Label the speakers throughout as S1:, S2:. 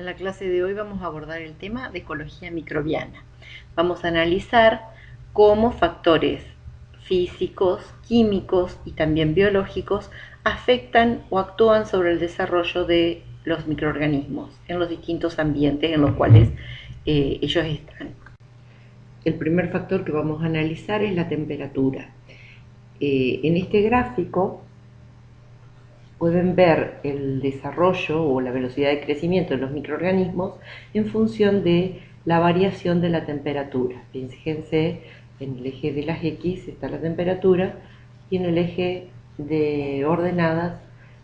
S1: En la clase de hoy vamos a abordar el tema de ecología microbiana. Vamos a analizar cómo factores físicos, químicos y también biológicos afectan o actúan sobre el desarrollo de los microorganismos en los distintos ambientes en los cuales eh, ellos están. El primer factor que vamos a analizar es la temperatura. Eh, en este gráfico pueden ver el desarrollo o la velocidad de crecimiento de los microorganismos en función de la variación de la temperatura. Fíjense, en el eje de las X está la temperatura y en el eje de ordenadas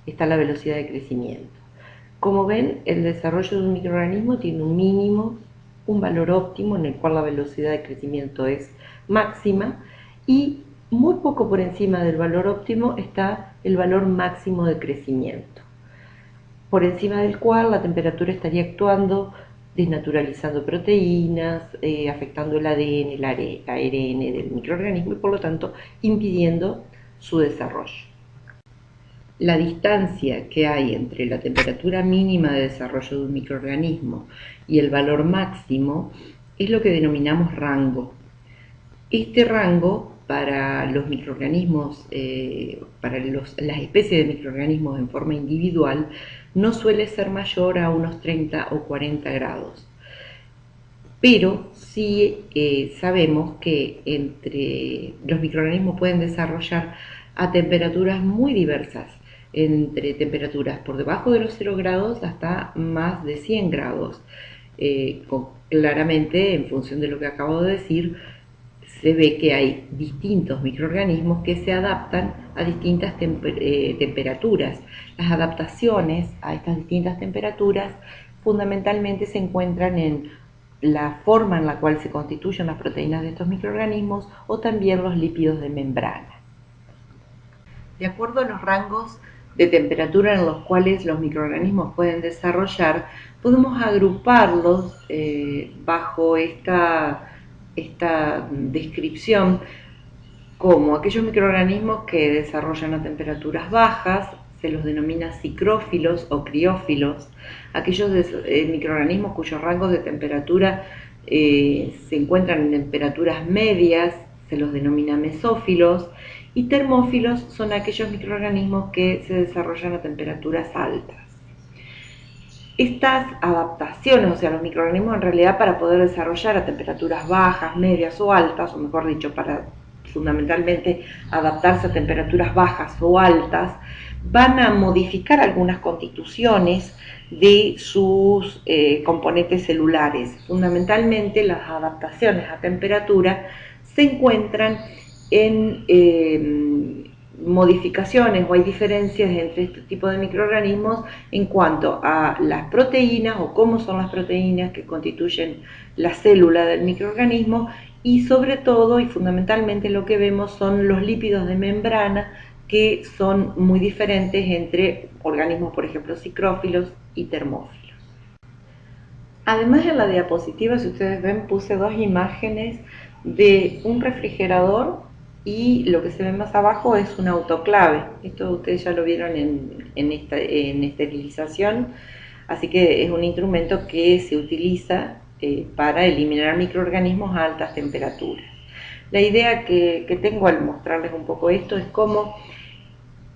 S1: está la velocidad de crecimiento. Como ven, el desarrollo de un microorganismo tiene un mínimo, un valor óptimo en el cual la velocidad de crecimiento es máxima y muy poco por encima del valor óptimo está el valor máximo de crecimiento, por encima del cual la temperatura estaría actuando desnaturalizando proteínas, eh, afectando el ADN, el ARN del microorganismo y por lo tanto impidiendo su desarrollo. La distancia que hay entre la temperatura mínima de desarrollo de un microorganismo y el valor máximo es lo que denominamos rango. Este rango para los microorganismos, eh, para las especies de microorganismos en forma individual, no suele ser mayor a unos 30 o 40 grados. Pero sí eh, sabemos que entre los microorganismos pueden desarrollar a temperaturas muy diversas, entre temperaturas por debajo de los 0 grados hasta más de 100 grados. Eh, claramente, en función de lo que acabo de decir, se ve que hay distintos microorganismos que se adaptan a distintas eh, temperaturas. Las adaptaciones a estas distintas temperaturas fundamentalmente se encuentran en la forma en la cual se constituyen las proteínas de estos microorganismos o también los lípidos de membrana. De acuerdo a los rangos de temperatura en los cuales los microorganismos pueden desarrollar, podemos agruparlos eh, bajo esta esta descripción como aquellos microorganismos que desarrollan a temperaturas bajas, se los denomina cicrófilos o criófilos, aquellos eh, microorganismos cuyos rangos de temperatura eh, se encuentran en temperaturas medias, se los denomina mesófilos, y termófilos son aquellos microorganismos que se desarrollan a temperaturas altas estas adaptaciones, o sea, los microorganismos en realidad para poder desarrollar a temperaturas bajas, medias o altas, o mejor dicho, para fundamentalmente adaptarse a temperaturas bajas o altas, van a modificar algunas constituciones de sus eh, componentes celulares. Fundamentalmente las adaptaciones a temperatura se encuentran en eh, modificaciones o hay diferencias entre este tipo de microorganismos en cuanto a las proteínas o cómo son las proteínas que constituyen la célula del microorganismo y sobre todo y fundamentalmente lo que vemos son los lípidos de membrana que son muy diferentes entre organismos, por ejemplo, cicrófilos y termófilos. Además en la diapositiva, si ustedes ven, puse dos imágenes de un refrigerador y lo que se ve más abajo es un autoclave. Esto ustedes ya lo vieron en, en, esterilización, así que es un instrumento que se utiliza eh, para eliminar microorganismos a altas temperaturas. La idea que, tengo al mostrarles un poco esto es cómo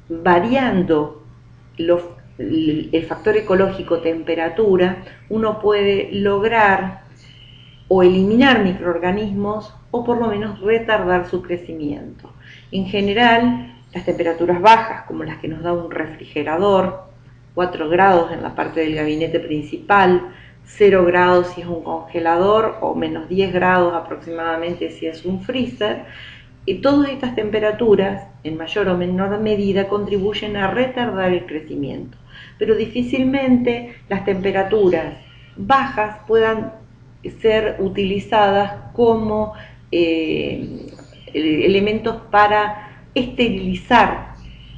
S1: variando el factor ecológico temperatura, uno puede lograr o eliminar microorganismos o por lo menos retardar su crecimiento. En general, las temperaturas bajas, como las que nos da un refrigerador, 4 grados en la parte del gabinete principal, 0 grados si es un congelador o menos 10 grados aproximadamente si es un freezer, y todas estas temperaturas, en mayor o menor medida, contribuyen a retardar el crecimiento. Pero difícilmente las temperaturas bajas puedan ser utilizadas como eh, elementos para esterilizar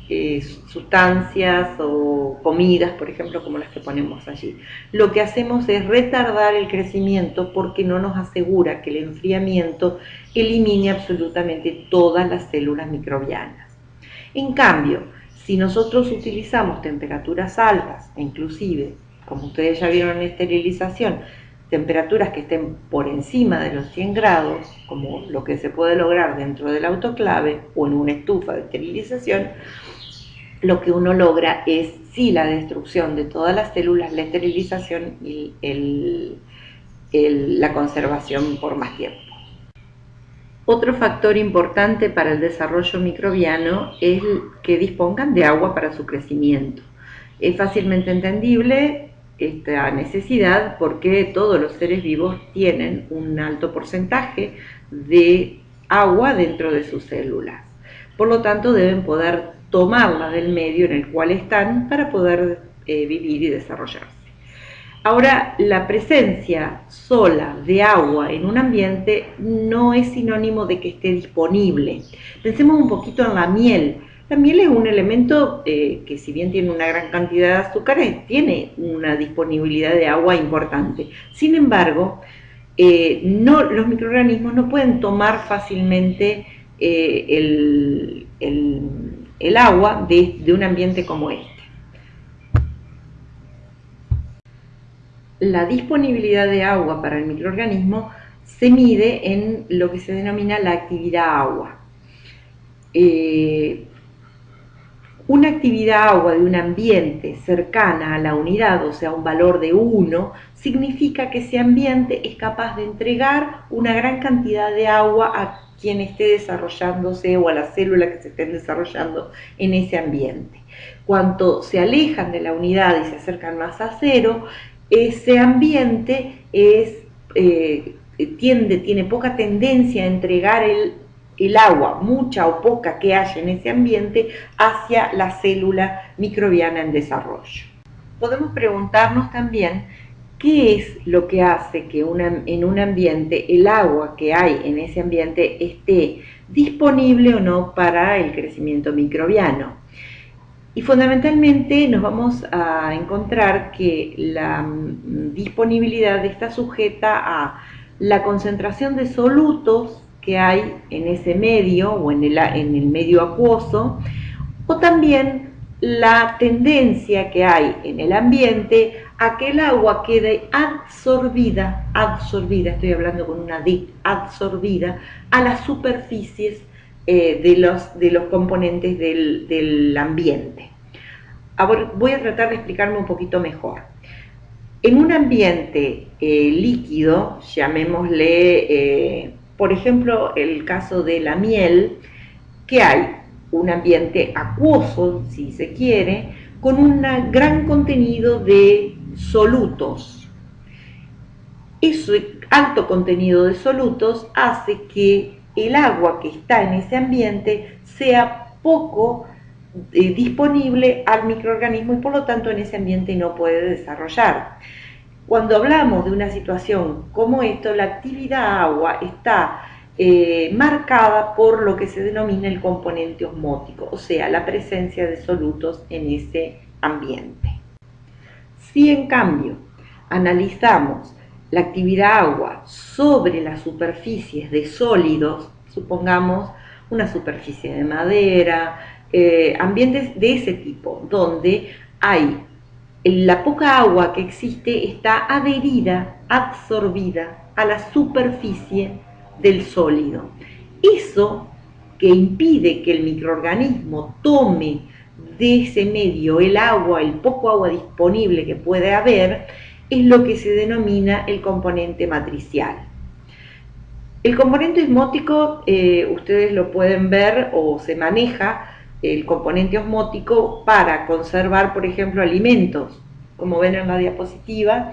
S1: eh, sustancias o comidas, por ejemplo, como las que ponemos allí. Lo que hacemos es retardar el crecimiento porque no nos asegura que el enfriamiento elimine absolutamente todas las células microbianas. En cambio, si nosotros utilizamos temperaturas altas, inclusive como ustedes ya vieron en esterilización, temperaturas que estén por encima de los 100 grados, como lo que se puede lograr dentro del autoclave o en una estufa de esterilización, lo que uno logra es sí la destrucción de todas las células, la esterilización y la conservación por más tiempo. Otro factor importante para el desarrollo microbiano es que dispongan de agua para su crecimiento. Es fácilmente entendible esta necesidad porque todos los seres vivos tienen un alto porcentaje de agua dentro de sus células. Por lo tanto, deben poder tomarla del medio en el cual están para poder eh, vivir y desarrollarse. Ahora, la presencia sola de agua en un ambiente no es sinónimo de que esté disponible. Pensemos un poquito en la miel. La miel es un elemento eh, que si bien tiene una gran cantidad de azúcares, tiene una disponibilidad de agua importante. Sin embargo, eh, los microorganismos no pueden tomar fácilmente el, agua de, un ambiente como este. La disponibilidad de agua para el microorganismo se mide en lo que se denomina la actividad agua. Eh, una actividad agua de un ambiente cercana a la unidad, o sea, un valor de 1, significa que ese ambiente es capaz de entregar una gran cantidad de agua a quien esté desarrollándose o a las células que se estén desarrollando en ese ambiente. Cuanto se alejan de la unidad y se acercan más a cero, ese ambiente eh, tiene poca tendencia a entregar el, el agua, mucha o poca que haya en ese ambiente, hacia la célula microbiana en desarrollo. Podemos preguntarnos también ¿Qué es lo que hace que en un ambiente el agua que hay en ese ambiente esté disponible o no para el crecimiento microbiano? Y fundamentalmente nos vamos a encontrar que la mm, disponibilidad está sujeta a la concentración de solutos que hay en ese medio o en el, en el medio acuoso, o también la tendencia que hay en el ambiente a que el agua quede absorbida, absorbida, estoy hablando con una D, absorbida a las superficies eh, de, los, de los componentes del, ambiente. Ahora voy a tratar de explicarme un poquito mejor. En un ambiente eh, líquido, llamémosle, eh, por ejemplo, el caso de la miel, que hay un ambiente acuoso, si se quiere, con un gran contenido de solutos. Ese alto contenido de solutos hace que el agua que está en ese ambiente sea poco eh, disponible al microorganismo y por lo tanto en ese ambiente no puede desarrollar. Cuando hablamos de una situación como esto, la actividad agua está eh, marcada por lo que se denomina el componente osmótico, o sea, la presencia de solutos en ese ambiente. Si en cambio analizamos la actividad agua sobre las superficies de sólidos, supongamos una superficie de madera, eh, ambientes de ese tipo, donde hay la poca agua que existe está adherida, absorbida a la superficie del sólido. Eso que impide que el microorganismo tome de ese medio, el agua, el poco agua disponible que puede haber, es lo que se denomina el componente matricial. El componente osmótico, eh, ustedes lo pueden ver o se maneja el componente osmótico para conservar, por ejemplo, alimentos. Como ven en la diapositiva,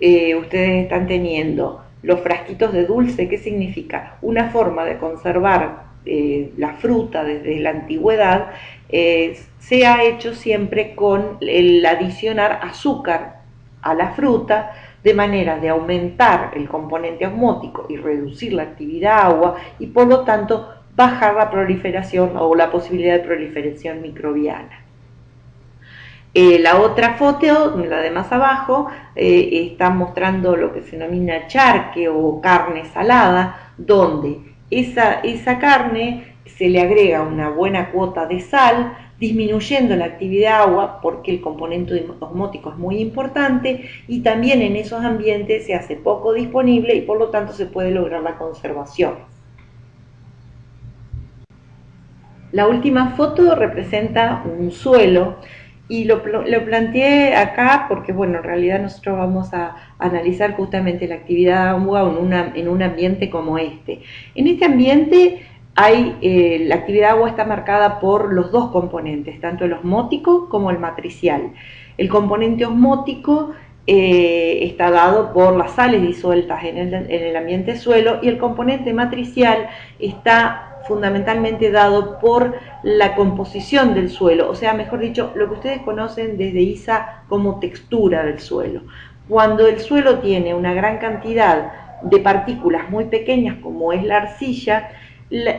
S1: eh, ustedes están teniendo los frasquitos de dulce, ¿qué significa? Una forma de conservar eh, la fruta desde la antigüedad eh, se ha hecho siempre con el adicionar azúcar a la fruta de manera de aumentar el componente osmótico y reducir la actividad agua y por lo tanto bajar la proliferación o la posibilidad de proliferación microbiana. Eh, la otra foto, la de más abajo, está mostrando lo que se denomina charque o carne salada, donde esa, esa carne se le agrega una buena cuota de sal, disminuyendo la actividad agua porque el componente osmótico es muy importante y también en esos ambientes se hace poco disponible y por lo tanto se puede lograr la conservación. La última foto representa un suelo y lo, planteé acá porque, bueno, en realidad nosotros vamos a analizar justamente la actividad agua en, en un ambiente como este. En este ambiente hay, eh, la actividad agua está marcada por los dos componentes, tanto el osmótico como el matricial. El componente osmótico eh, está dado por las sales disueltas en el, en el ambiente suelo y el componente matricial está fundamentalmente dado por la composición del suelo, o sea, mejor dicho, lo que ustedes conocen desde ISA como textura del suelo. Cuando el suelo tiene una gran cantidad de partículas muy pequeñas como es la arcilla,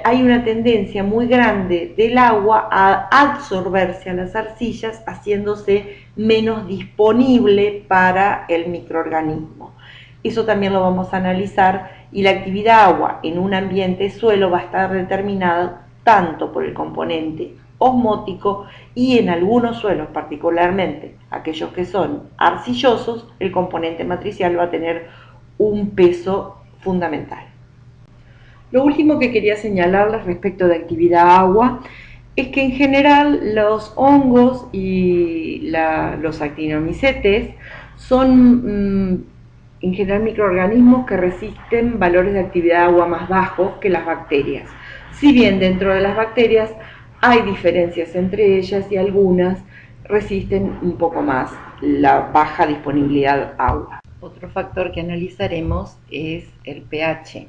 S1: hay una tendencia muy grande del agua a absorberse a las arcillas, haciéndose menos disponible para el microorganismo. Eso también lo vamos a analizar y la actividad agua en un ambiente suelo va a estar determinada tanto por el componente osmótico y en algunos suelos, particularmente aquellos que son arcillosos, el componente matricial va a tener un peso fundamental. Lo último que quería señalarles respecto de actividad agua es que en general los hongos y los actinomicetes son mm, en general microorganismos que resisten valores de actividad agua más bajos que las bacterias. Si bien dentro de las bacterias hay diferencias entre ellas y algunas resisten un poco más la baja disponibilidad agua. Otro factor que analizaremos es el pH.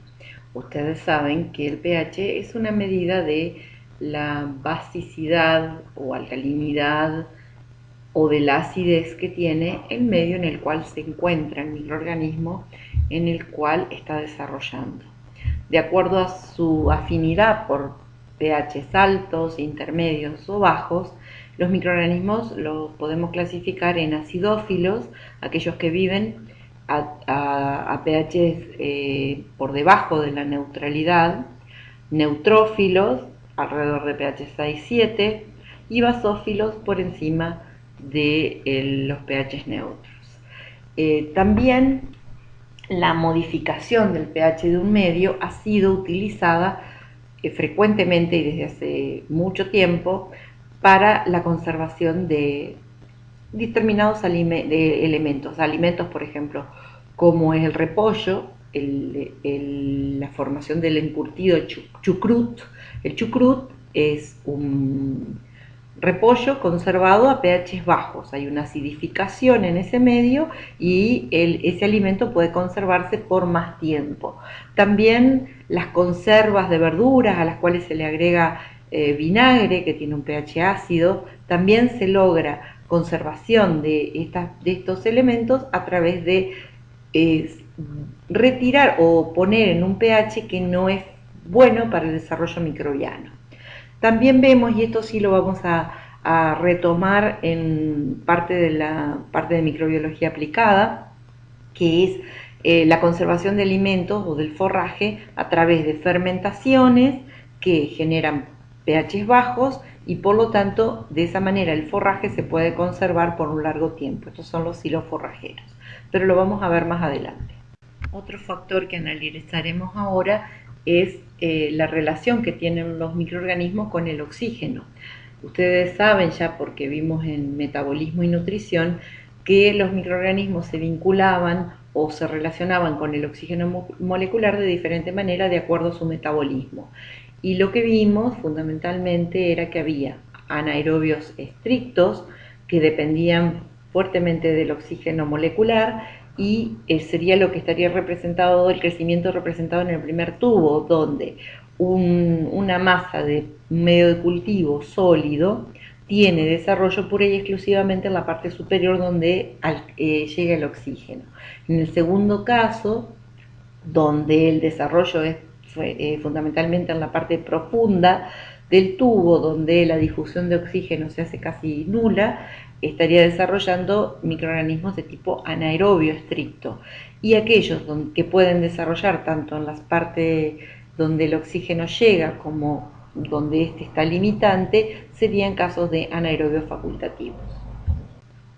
S1: Ustedes saben que el pH es una medida de la basicidad o alcalinidad o de la acidez que tiene el medio en el cual se encuentra el microorganismo en el cual está desarrollando. De acuerdo a su afinidad por pH altos, intermedios o bajos, los microorganismos los podemos clasificar en acidófilos, aquellos que viven a, pH eh, por debajo de la neutralidad, neutrófilos alrededor de pH 6-7 y basófilos por encima de los pH neutros. Eh, también la modificación del pH de un medio ha sido utilizada eh, frecuentemente y desde hace mucho tiempo para la conservación de determinados elementos, alimentos por ejemplo como es el repollo, la formación del encurtido chucrut. El chucrut es un repollo conservado a pH bajos. Hay una acidificación en ese medio y ese alimento puede conservarse por más tiempo. También las conservas de verduras a las cuales se le agrega eh, vinagre que tiene un pH ácido, también se logra conservación de, de estos elementos a través de retirar o poner en un pH que no es bueno para el desarrollo microbiano. También vemos, y esto sí lo vamos a, retomar en parte de la parte de microbiología aplicada, que es eh, la conservación de alimentos o del forraje a través de fermentaciones que generan pH bajos y por lo tanto de esa manera el forraje se puede conservar por un largo tiempo. Estos son los silos forrajeros, pero lo vamos a ver más adelante. Otro factor que analizaremos ahora es eh, la relación que tienen los microorganismos con el oxígeno. Ustedes saben ya porque vimos en metabolismo y nutrición que los microorganismos se vinculaban o se relacionaban con el oxígeno molecular de diferente manera de acuerdo a su metabolismo. Y lo que vimos fundamentalmente era que había anaerobios estrictos que dependían fuertemente del oxígeno molecular y eh, sería lo que estaría representado, el crecimiento representado en el primer tubo, donde una masa de medio de cultivo sólido tiene desarrollo pura y exclusivamente en la parte superior donde eh, llega el oxígeno. En el segundo caso, donde el desarrollo es eh, fundamentalmente en la parte profunda del tubo, donde la difusión de oxígeno se hace casi nula, estaría desarrollando microorganismos de tipo anaerobio estricto. Y aquellos que pueden desarrollar tanto en las partes donde el oxígeno llega como donde este está limitante serían casos de anaerobios facultativos.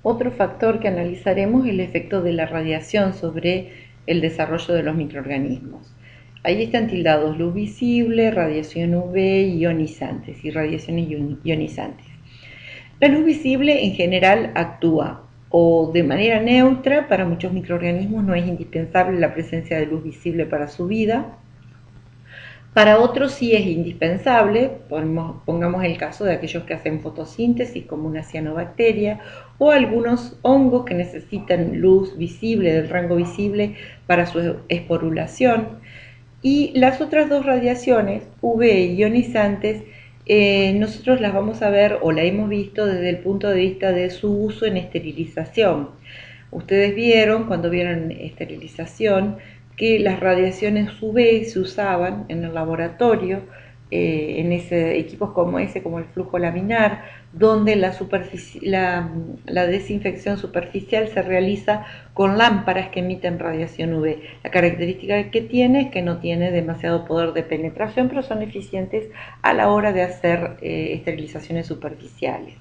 S1: Otro factor que analizaremos es el efecto de la radiación sobre el desarrollo de los microorganismos. Ahí están tildados luz visible, radiación UV, ionizantes y radiaciones ionizantes. La luz visible en general actúa o de manera neutra, para muchos microorganismos no es indispensable la presencia de luz visible para su vida, para otros sí es indispensable, pongamos el caso de aquellos que hacen fotosíntesis como una cianobacteria o algunos hongos que necesitan luz visible, del rango visible para su esporulación. Y las otras dos radiaciones, UV ionizantes, eh, nosotros las vamos a ver o la hemos visto desde el punto de vista de su uso en esterilización. Ustedes vieron, cuando vieron esterilización, que las radiaciones UV se usaban en el laboratorio, eh, en equipos como ese, como el flujo laminar, donde la, la, desinfección superficial se realiza con lámparas que emiten radiación UV. La característica que tiene es que no tiene demasiado poder de penetración, pero son eficientes a la hora de hacer eh, esterilizaciones superficiales.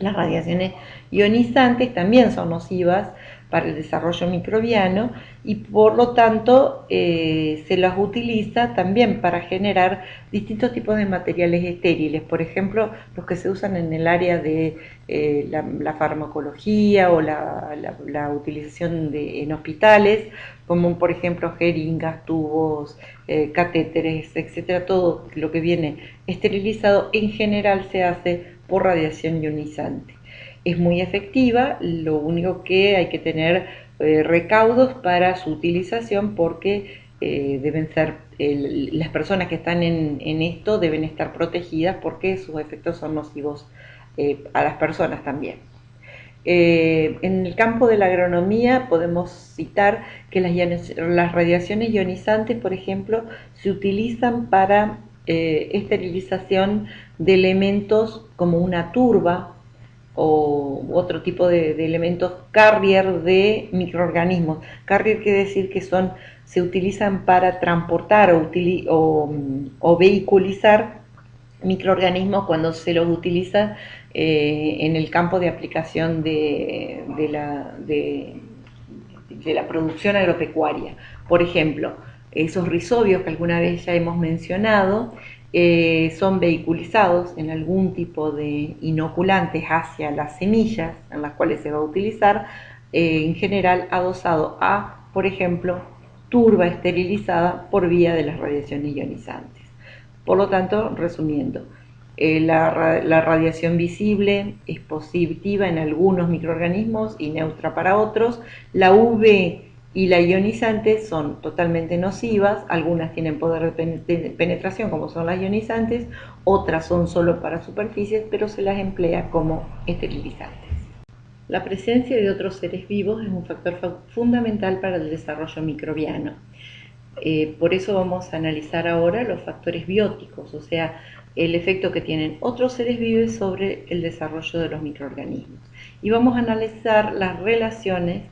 S1: Las radiaciones ionizantes también son nocivas para el desarrollo microbiano y por lo tanto eh, se las utiliza también para generar distintos tipos de materiales estériles, por ejemplo los que se usan en el área de eh, la, farmacología o la, utilización de, en hospitales, como por ejemplo jeringas, tubos, eh, catéteres, etcétera, todo lo que viene esterilizado en general se hace por radiación ionizante es muy efectiva, lo único que hay que tener eh, recaudos para su utilización porque eh, deben ser, las personas que están en, esto deben estar protegidas porque sus efectos son nocivos eh, a las personas también. en el campo de la agronomía podemos citar que las, las radiaciones ionizantes, por ejemplo, se utilizan para esterilización de elementos como una turba o otro tipo de, elementos carrier de microorganismos. Carrier quiere decir que son, se utilizan para transportar o, vehiculizar microorganismos cuando se los utiliza eh, en el campo de aplicación de, la, de, la producción agropecuaria. Por ejemplo, esos rizobios que alguna vez ya hemos mencionado, eh, son vehiculizados en algún tipo de inoculantes hacia las semillas en las cuales se va a utilizar, eh, en general adosado a, por ejemplo, turba esterilizada por vía de las radiaciones ionizantes. Por lo tanto, resumiendo, eh, la, la, radiación visible es positiva en algunos microorganismos y neutra para otros. La UV y la ionizante son totalmente nocivas, algunas tienen poder de penetración como son las ionizantes, otras son solo para superficies, pero se las emplea como esterilizantes. La presencia de otros seres vivos es un factor fundamental para el desarrollo microbiano. Eh, por eso vamos a analizar ahora los factores bióticos, o sea, el efecto que tienen otros seres vivos sobre el desarrollo de los microorganismos. Y vamos a analizar las relaciones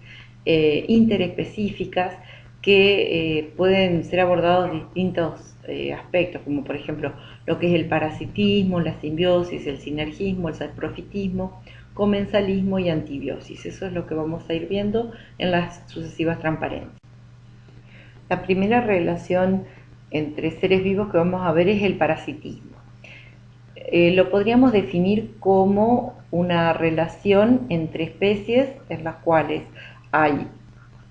S1: eh, interespecíficas que eh, pueden ser abordados distintos eh, aspectos, como por ejemplo lo que es el parasitismo, la simbiosis, el sinergismo, el saprofitismo, comensalismo y antibiosis. Eso es lo que vamos a ir viendo en las sucesivas transparencias. La primera relación entre seres vivos que vamos a ver es el parasitismo. lo podríamos definir como una relación entre especies en las cuales hay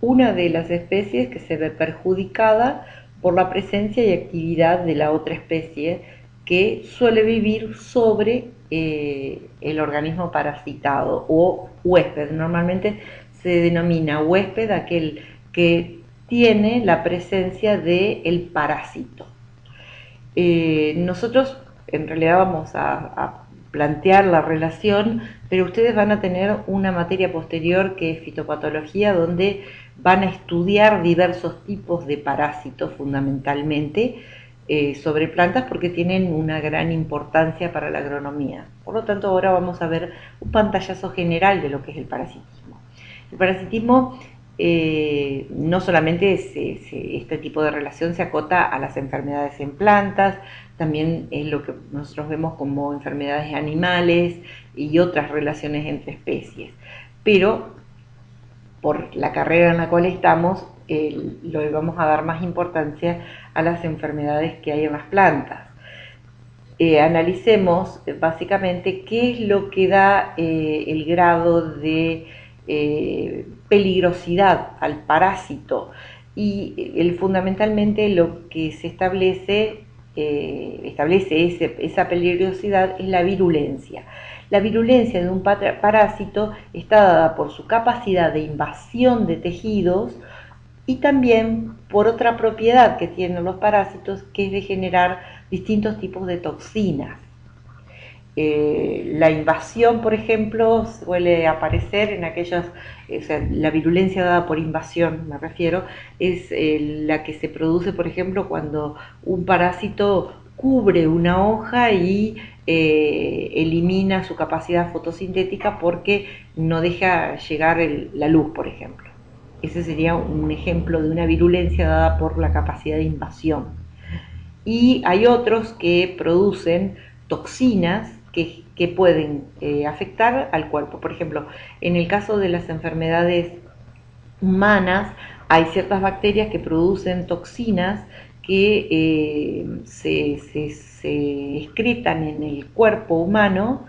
S1: una de las especies que se ve perjudicada por la presencia y actividad de la otra especie que suele vivir sobre eh, el organismo parasitado o huésped. Normalmente se denomina huésped aquel que tiene la presencia del el parásito. Eh, nosotros en realidad vamos a plantear la relación, pero ustedes van a tener una materia posterior que es fitopatología, donde van a estudiar diversos tipos de parásitos fundamentalmente eh, sobre plantas porque tienen una gran importancia para la agronomía. Por lo tanto, ahora vamos a ver un pantallazo general de lo que es el parasitismo. El parasitismo eh, no solamente este tipo de relación se acota a las enfermedades en plantas, también es lo que nosotros vemos como enfermedades animales y otras relaciones entre especies. Pero por la carrera en la cual estamos, lo vamos a dar más importancia a las enfermedades que hay en las plantas. Eh, analicemos eh, básicamente qué es lo que da eh, el grado de peligrosidad al parásito y fundamentalmente lo que se establece, establece esa peligrosidad es la virulencia. La virulencia de un parásito está dada por su capacidad de invasión de tejidos y también por otra propiedad que tienen los parásitos, que es de generar distintos tipos de toxinas. Eh, la invasión, por ejemplo, suele aparecer en aquellas, o sea, la virulencia dada por invasión, me refiero, es eh, la que se produce, por ejemplo, cuando un parásito cubre una hoja y eh, elimina su capacidad fotosintética porque no deja llegar la luz, por ejemplo. Ese sería un ejemplo de una virulencia dada por la capacidad de invasión. Y hay otros que producen toxinas que, pueden eh, afectar al cuerpo. Por ejemplo, en el caso de las enfermedades humanas, hay ciertas bacterias que producen toxinas que eh, se, se, excretan en el cuerpo humano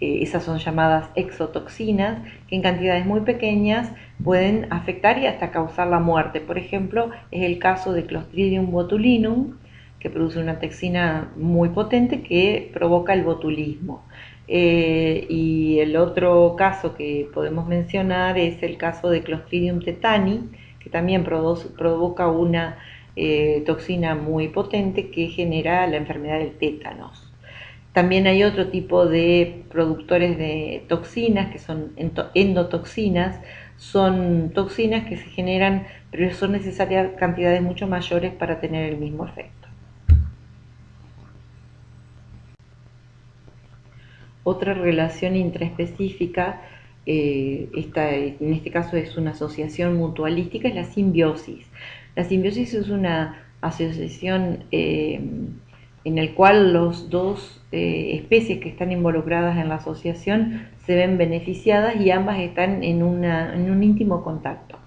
S1: esas son llamadas exotoxinas, que en cantidades muy pequeñas pueden afectar y hasta causar la muerte. Por ejemplo, es el caso de Clostridium botulinum, que produce una toxina muy potente que provoca el botulismo. Eh, y el otro caso que podemos mencionar es el caso de Clostridium tetani, que también provoca una eh, toxina muy potente que genera la enfermedad del tétanos. También hay otro tipo de productores de toxinas, que son endotoxinas, son toxinas que se generan, pero son necesarias cantidades mucho mayores para tener el mismo efecto. Otra relación intraespecífica, eh, en este caso es una asociación mutualística, es la simbiosis. La simbiosis es una asociación eh, en el cual los dos eh, especies que están involucradas en la asociación se ven beneficiadas y ambas están en, un íntimo contacto.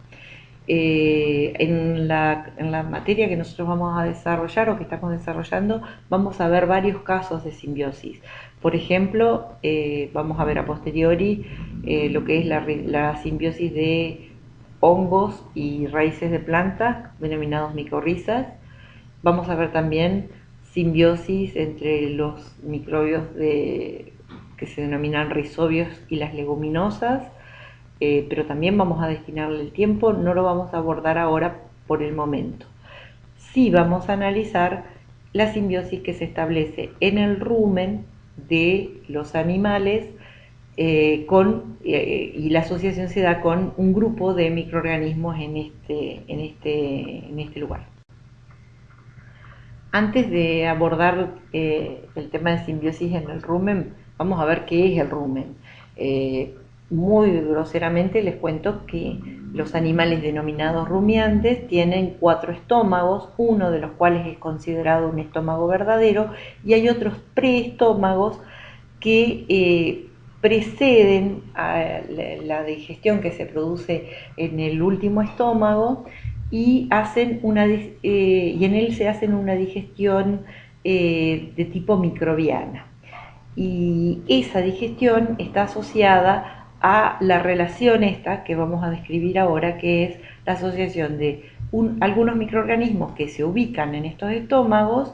S1: Eh, en, la, materia que nosotros vamos a desarrollar o que estamos desarrollando, vamos a ver varios casos de simbiosis. Por ejemplo, eh, vamos a ver a posteriori lo que es la, la simbiosis de hongos y raíces de plantas, denominados micorrizas. Vamos a ver también simbiosis entre los microbios que se denominan rizobios y las leguminosas, eh, pero también vamos a destinarle el tiempo, no lo vamos a abordar ahora por el momento. Sí vamos a analizar la simbiosis que se establece en el rumen de los animales eh, con, eh, y la asociación se da con un grupo de microorganismos en este, en este, en este lugar. Antes de abordar eh, el tema de simbiosis en el rumen, vamos a ver qué es el rumen. Muy groseramente les cuento que los animales denominados rumiantes tienen cuatro estómagos, uno de los cuales es considerado un estómago verdadero y hay otros preestómagos que eh, preceden a la digestión que se produce en el último estómago y, hacen una, eh, y en él se hacen una digestión eh, de tipo microbiana. Y esa digestión está asociada a la relación esta que vamos a describir ahora, que es la asociación de algunos microorganismos que se ubican en estos estómagos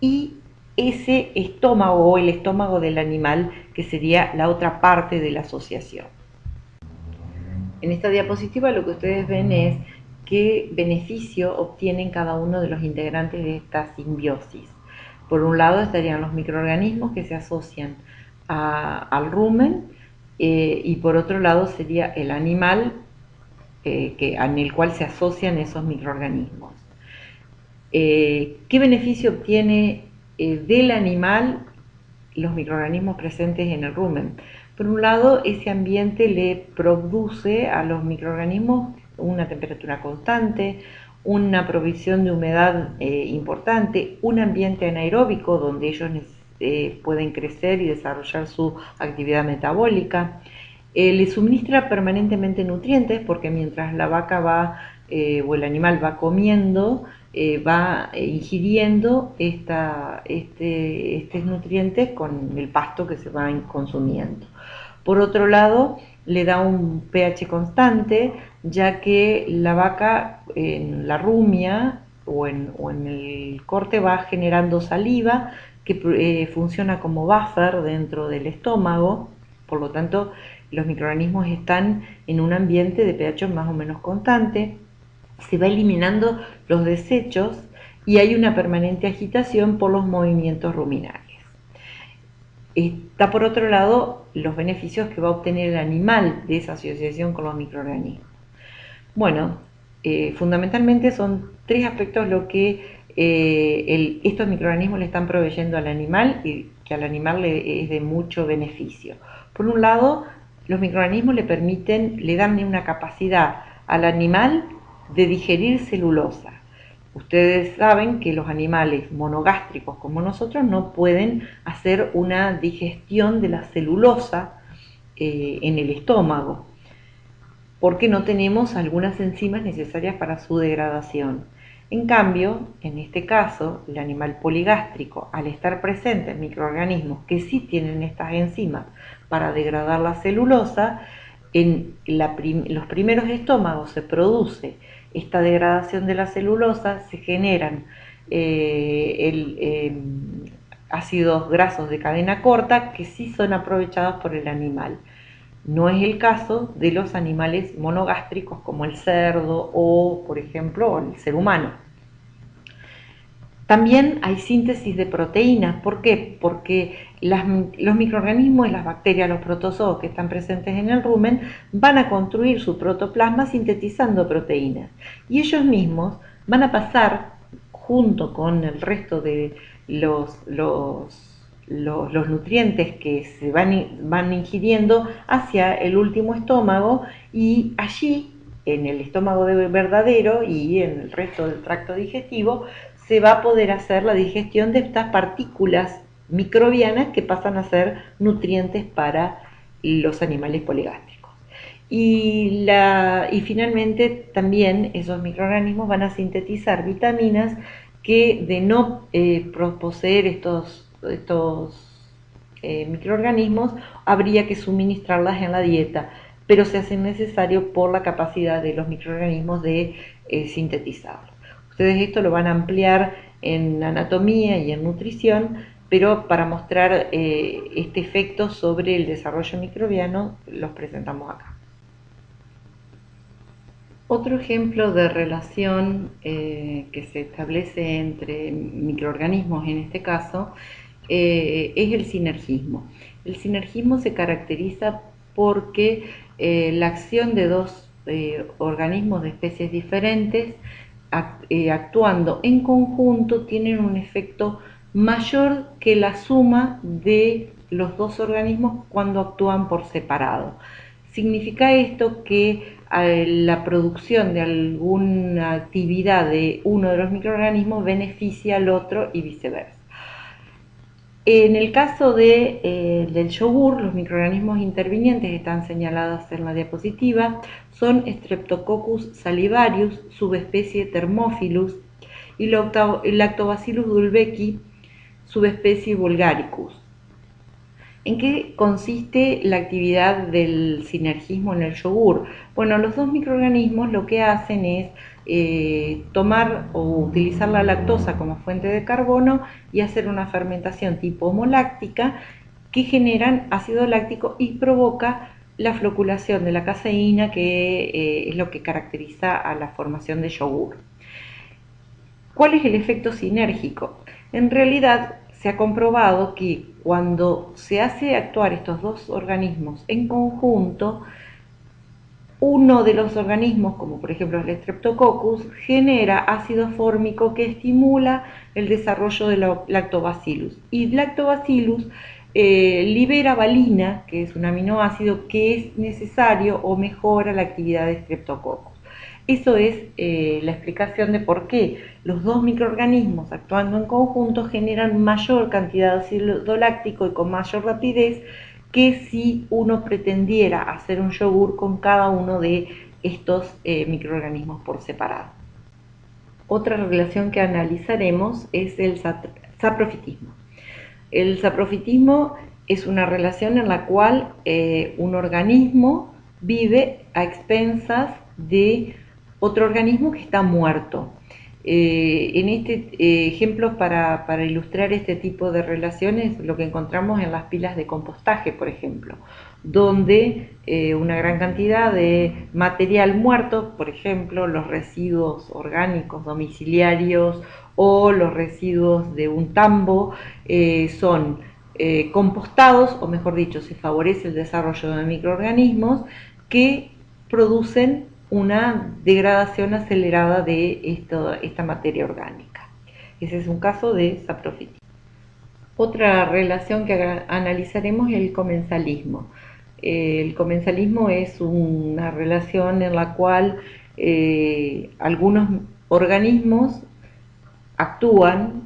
S1: y ese estómago o el estómago del animal, que sería la otra parte de la asociación. En esta diapositiva lo que ustedes ven es qué beneficio obtienen cada uno de los integrantes de esta simbiosis. Por un lado estarían los microorganismos que se asocian al rumen eh, y por otro lado sería el animal eh, que, en el cual se asocian esos microorganismos. Eh, ¿Qué beneficio obtiene del animal los microorganismos presentes en el rumen? Por un lado, ese ambiente le produce a los microorganismos una temperatura constante, una provisión de humedad importante, un ambiente anaeróbico donde ellos eh, pueden crecer y desarrollar su actividad metabólica. Eh, le suministra permanentemente nutrientes porque mientras la vaca va o el animal va comiendo, va ingiriendo este, estos nutrientes con el pasto que se va consumiendo. Por otro lado, le da un pH constante, ya que la vaca en la rumia o en, el corte va generando saliva que eh, funciona como buffer dentro del estómago, por lo tanto los microorganismos están en un ambiente de pH más o menos constante, se va eliminando los desechos y hay una permanente agitación por los movimientos ruminales. Está por otro lado los beneficios que va a obtener el animal de esa asociación con los microorganismos. Bueno, eh, fundamentalmente son tres aspectos lo que eh, estos microorganismos le están proveyendo al animal y que al animal le es de mucho beneficio. Por un lado, los microorganismos le permiten, le dan una capacidad al animal de digerir celulosa. Ustedes saben que los animales monogástricos como nosotros no pueden hacer una digestión de la celulosa eh, en el estómago porque no tenemos algunas enzimas necesarias para su degradación. En cambio, en este caso, el animal poligástrico, al estar presente en microorganismos que sí tienen estas enzimas para degradar la celulosa, en los primeros estómagos se produce esta degradación de la celulosa, se generan eh, em, ácidos grasos de cadena corta que sí son aprovechados por el animal. No es el caso de los animales monogástricos como el cerdo o, por ejemplo, el ser humano. También hay síntesis de proteínas. ¿Por qué? Porque los microorganismos las bacterias, los protozoos que están presentes en el rumen, van a construir su protoplasma sintetizando proteínas. Y ellos mismos van a pasar, junto con el resto de los, los los, nutrientes que se van, van ingiriendo hacia el último estómago y allí, en el estómago de verdadero y en el resto del tracto digestivo, se va a poder hacer la digestión de estas partículas microbianas que pasan a ser nutrientes para los animales poligástricos. Y, la, y finalmente también esos microorganismos van a sintetizar vitaminas que de no eh, poseer estos estos eh, microorganismos, habría que suministrarlas en la dieta, pero se hace necesario por la capacidad de los microorganismos de eh, sintetizarlo. Ustedes esto lo van a ampliar en anatomía y en nutrición, pero para mostrar eh, este efecto sobre el desarrollo microbiano los presentamos acá. Otro ejemplo de relación que se establece entre microorganismos en este caso eh, es el sinergismo. El sinergismo se caracteriza porque eh, la acción de dos eh, organismos de especies diferentes actuando en conjunto tienen un efecto mayor que la suma de los dos organismos cuando actúan por separado. Significa esto que la producción de alguna actividad de uno de los microorganismos beneficia al otro y viceversa. En el caso eh, del yogur, los microorganismos intervinientes que están señalados en la diapositiva son Streptococcus salivarius, subespecie Thermophilus, y Lactobacillus dulbecki, subespecie Vulgaricus. ¿En qué consiste la actividad del sinergismo en el yogur? Bueno, los dos microorganismos lo que hacen es eh, tomar o utilizar la lactosa como fuente de carbono y hacer una fermentación tipo homoláctica que generan ácido láctico y provoca la floculación de la caseína que eh, es lo que caracteriza a la formación de yogur. ¿Cuál es el efecto sinérgico? En realidad se ha comprobado que cuando se hace actuar estos dos organismos en conjunto, uno de los organismos, como por ejemplo el Streptococcus, genera ácido fórmico que estimula el desarrollo del lactobacillus. Y lactobacillus eh, libera valina, que es un aminoácido que es necesario o mejora la actividad de Streptococcus. Eso es eh, la explicación de por qué los dos microorganismos actuando en conjunto generan mayor cantidad de ácido láctico y con mayor rapidez que si uno pretendiera hacer un yogur con cada uno de estos eh, microorganismos por separado. Otra relación que analizaremos es el saprofitismo. El saprofitismo es una relación en la cual eh, un organismo vive a expensas de otro organismo que está muerto. Eh, en este eh, ejemplo, para, ilustrar este tipo de relaciones, lo que encontramos en las pilas de compostaje, por ejemplo, donde eh, una gran cantidad de material muerto, por ejemplo, los residuos orgánicos domiciliarios o los residuos de un tambo, son compostados, o mejor dicho, se favorece el desarrollo de microorganismos que producen una degradación acelerada de esta materia orgánica. Ese es un caso de saprofitismo. Otra relación que analizaremos es el comensalismo. El comensalismo es una relación en la cual eh, algunos organismos actúan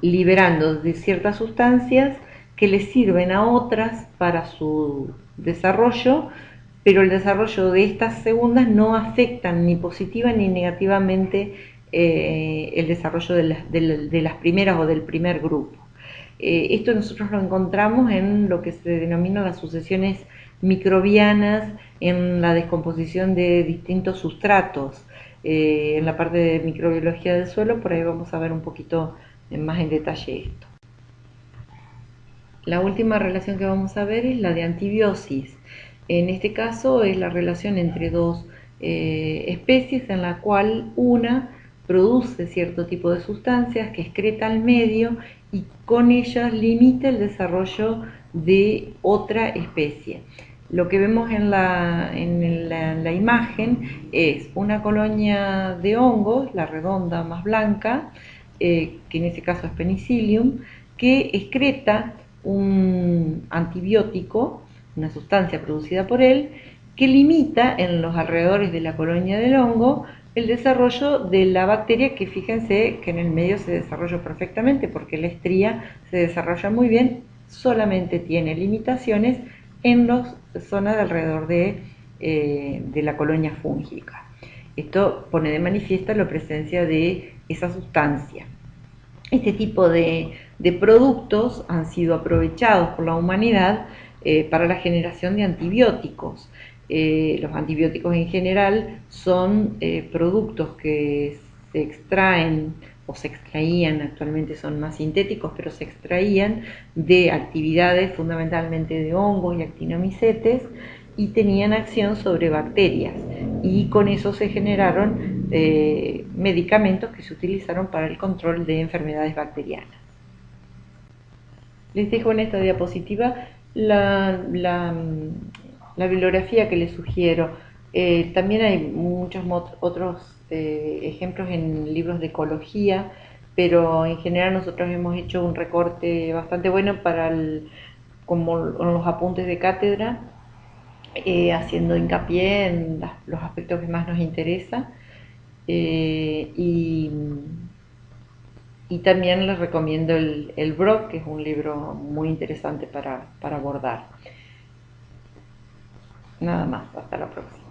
S1: liberando de ciertas sustancias que les sirven a otras para su desarrollo pero el desarrollo de estas segundas no afectan ni positiva ni negativamente eh, el desarrollo de las, primeras o del primer grupo. Eh, esto nosotros lo encontramos en lo que se denomina las sucesiones microbianas, en la descomposición de distintos sustratos. Eh, en la parte de microbiología del suelo, por ahí vamos a ver un poquito más en detalle esto. La última relación que vamos a ver es la de antibiosis. En este caso es la relación entre dos eh, especies en la cual una produce cierto tipo de sustancias que excreta al medio y con ellas limita el desarrollo de otra especie. Lo que vemos en la, imagen es una colonia de hongos, la redonda más blanca, eh, que en este caso es penicillium, que excreta un antibiótico una sustancia producida por él, que limita en los alrededores de la colonia del hongo el desarrollo de la bacteria que fíjense que en el medio se desarrolla perfectamente porque la estría se desarrolla muy bien, solamente tiene limitaciones en las zonas de alrededor de, eh, de la colonia fúngica. Esto pone de manifiesto la presencia de esa sustancia. Este tipo de, de productos han sido aprovechados por la humanidad eh, para la generación de antibióticos. Eh, los antibióticos en general son eh, productos que se extraen o se extraían, actualmente son más sintéticos, pero se extraían de actividades fundamentalmente de hongos y actinomicetes y tenían acción sobre bacterias y con eso se generaron medicamentos que se utilizaron para el control de enfermedades bacterianas. Les dejo en esta diapositiva la, la, bibliografía que les sugiero. Eh, también hay muchos otros eh, ejemplos en libros de ecología, pero en general nosotros hemos hecho un recorte bastante bueno para como los apuntes de cátedra, eh, haciendo hincapié en los aspectos que más nos interesan. y y también les recomiendo el, el Brock, que es un libro muy interesante para, para abordar. Nada más, hasta la próxima.